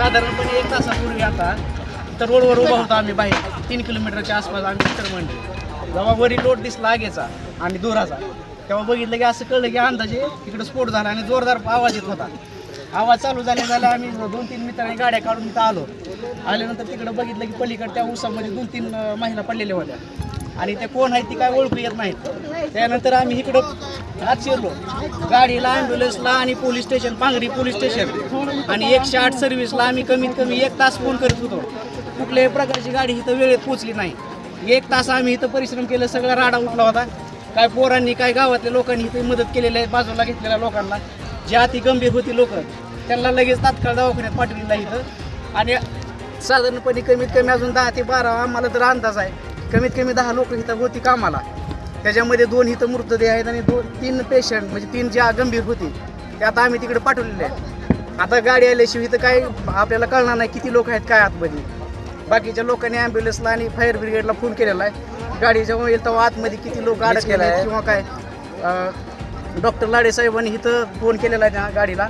साधारणपणे एक तासापूर्वी आता. तर रोडवर उभा होतो आम्ही बाहेर. तीन किलोमीटरच्या आसपास आम्ही मित्र म्हणले जेव्हा वरी लोट दिसला आगेचा आणि दुराचा तेव्हा बघितलं की असं कळलं की अंदाजे तिकडे स्फोट झाला आणि जोरदार आवाज येत होता. आवाज चालू झाल्या झाल्या आम्ही दोन तीन मित्रांनी गाड्या काढून इथं आलो. आल्यानंतर तिकडं बघितलं की पलीकडे त्या उसामध्ये दोन तीन महिला पडलेल्या होत्या. आणि त्या कोण आहेत ती काय ओळखू येत नाहीत. त्यानंतर आम्ही इकडं आज शिरलो. गाडीला ॲम्ब्युलन्सला आणि police station Pangri police station आणि एकशे आठ सर्व्हिसला आम्ही कमीत कमी एक तास फोन करत होतो. कुठल्याही प्रकारची गाडी इथं वेळेत पोचली नाही. एक तास आम्ही इथं परिश्रम केलं सगळा राडा उठला होता. काय पोरांनी काय गावातल्या लोकांनी इथं मदत केलेली आहे बाजूला घेतलेल्या लोकांना. जे अति गंभीर होती लोक त्यांना लगेच तात्काळ दवाखान्यात पाठवलेला इथं. आणि साधारणपणे कमीत कमी अजून दहा ते बारा आम्हाला तर अंदाज आहे. कमीत कमी दहा लोक इथं होती कामाला. त्याच्यामध्ये दोन इथं मृतदेह आहेत आणि दोन तीन पेशंट म्हणजे तीन ज्या गंभीर होती ते आता आम्ही तिकडे पाठवलेले आहेत. आता गाडी आल्याशिवाय इथं काय आपल्याला कळणार नाही किती लोक आहेत काय आतमध्ये. बाकीच्या लोकांनी ॲम्ब्युलन्सला आणि फायर ब्रिगेडला फोन केलेला आहे. गाडी जेव्हा येईल तेव्हा आतमध्ये किती लोक अडकलेले आहेत किंवा काय. डॉक्टर लाडे साहेबांनी इथं फोन केलेला आहे त्या गाडीला.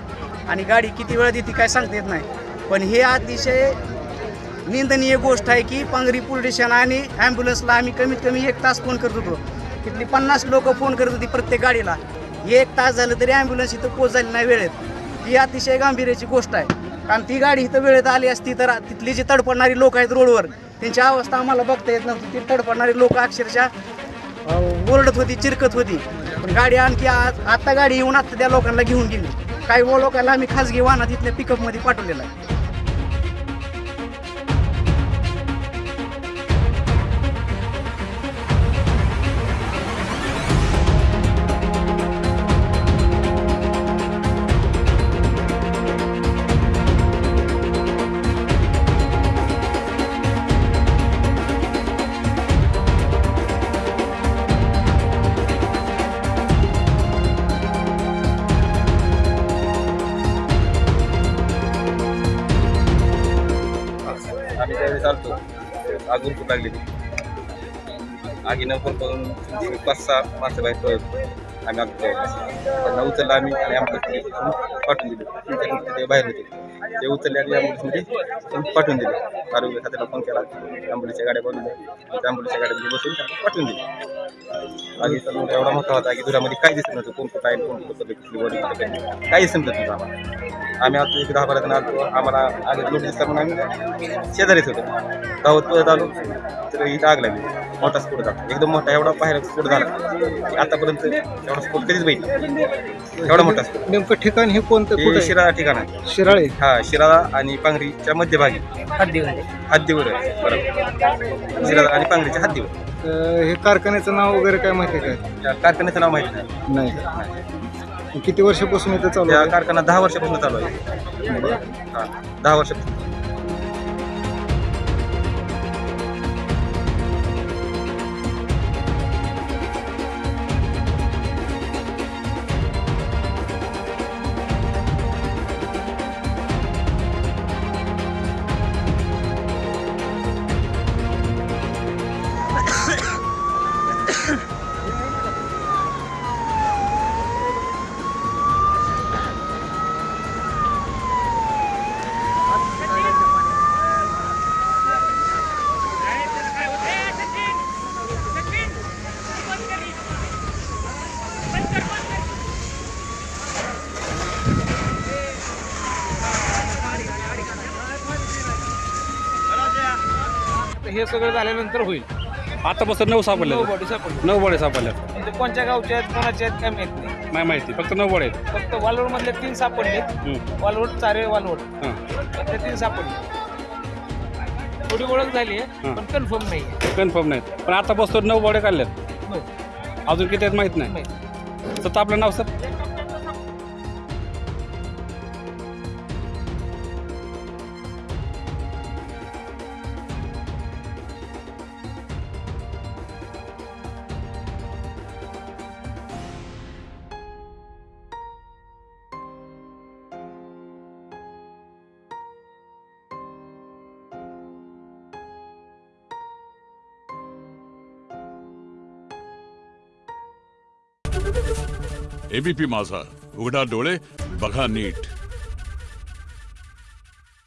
आणि गाडी किती वेळा देते काय सांगता येत नाही. पण हे अतिशय निंदनीय गोष्ट आहे की पांगरी पोलीस स्टेशन आणि ॲम्ब्युलन्सला आम्ही कमीत कमी एक तास फोन करत होतो. तिथली पन्नास लोक फोन करत होती प्रत्येक गाडीला. एक तास झालं तरी ॲम्ब्युलन्स इथं पोहोचायला नाही वेळेत. ही अतिशय गांभीर्याची गोष्ट आहे. कारण ती गाडी इथं वेळेत आली असती तर तिथली जी तडपडणारी लोक आहेत रोडवर त्यांची अवस्था आम्हाला बघता येत नव्हती. ती तडपडणारी लोक अक्षरशः ओरडत होती चिरकत होती. पण गाडी आणखी आज आत्ता गाडी येऊन आत्ता त्या लोकांना घेऊन गेली. काही व लोकांना आम्ही खासगी वाहनात इथल्या पिकअपमध्ये पाठवलेलं आहे. आग उलटू लागली आगीनं पण करून पाच सहा माणसं बाहेर पळत आम्ही आग त्यांना उचललं आम्ही आणि आमच्या पाठवून दिली. बाहेर होते. ते उचलले आणि ॲम्ब्युलन्समध्ये पाठवून दिले. आरोग्य खात्याला फोन केला. ॲम्ब्युलन्सच्या गाड्या बनवल्या त्या ॲम्ब्युलन्सच्या गाड्यामध्ये बसून त्यांना पाठवून दिले. आगीचा मोठा एवढा मोठा होता की दुरामध्ये काय दिसत नव्हतं. कोण कुठं आहे कोण कुठं कुठली बॉडी कुठं काही काही समजत नव्हतं आम्हाला. आम्ही आता एक दहा बारा जण आलो. आम्हाला आगे लोट दिसला म्हणून आम्ही शेजारीच होतो. धावत पळत आलो. तर ही आग लागली. मोठा स्फोट झाला. एकदम मोठा एवढा बाहेर स्फोट झाला. आतापर्यंत एवढा स्फोट कधीच बघितला एवढा मोठा स्फोट नेमकं ठिकाण हे कोणतं? हे कुठं? शिराळा ठिकाण आहे. शिराळे? हा शिराळा आणि पांगरीच्या मध्यभागी. हद्दीवर. आहे. बरोबर. शिराळा आणि पांगरीच्या हद्दीवर. अं, हे कारखान्याचं नाव वगैरे काय माहिती आहे का? त्या कारखान्याचं नाव माहिती नाही. नाही. किती वर्षापासून इथं चालू त्या आहे? कारखाना दहा वर्षापासून चालू आहे. हा दहा वर्षापासून. हे सगळं झाल्यानंतर होईल. आतापासून नऊ सापडले नऊ बॉडी सापडली. नऊ बडे सापडले म्हणजे कोणत्या गावच्या आहेत कोणाच्या आहेत काय माहीत नाही. नाही माहिती फक्त नऊ बडे आहेत. फक्त वालवड मधले तीन सापडले. वालवड चारे वालवड हां. त्यातले तीन सापडले. थोडी ओळख झाली आहे हां. पण कन्फर्म नाही आहे. कन्फर्म नाहीत पण आतापासून नऊ बडे काढलेत. नऊ. अजून किती आहेत माहीत नाही. माहीत. तर आपलं नाव सर? एबीपी माझा. उघडा डोळे बघा नीट.